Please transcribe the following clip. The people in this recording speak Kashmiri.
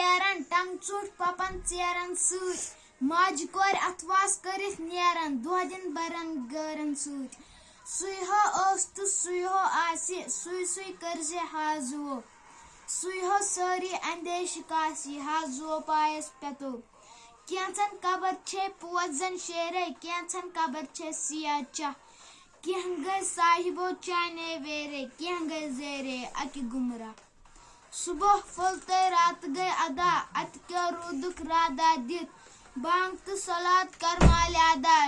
آسان تِتھی کیران ٹنٛگ ژوٚٹ پپان ژیرن سۭتۍ۔ ماجہِ کورِ اَتھواس کٔرِتھ نیران دۄہ دِن برن گٲرن سۭتۍ۔ سُے ہو اوس تہٕ سُے ہو آسہِ سُے سُے کٔرزِ حازو سُے ہو سٲری اندیشہِ کاسی حازو پایس پٮ۪تو کینٛژن قبر چھے پوزن شیرے کینٛژن قبر چھے سِیاہ چاہ۔ کینٛہہ گٔے صاحبو چانے ویرے کینٛہہ گٔے زیرے اکہِ گُمراہ۔ صُبح پھوٚل تہٕ روٗدُکھ رادا دِتھ بانٛگ تہٕ صلاد کر مالہِ ادا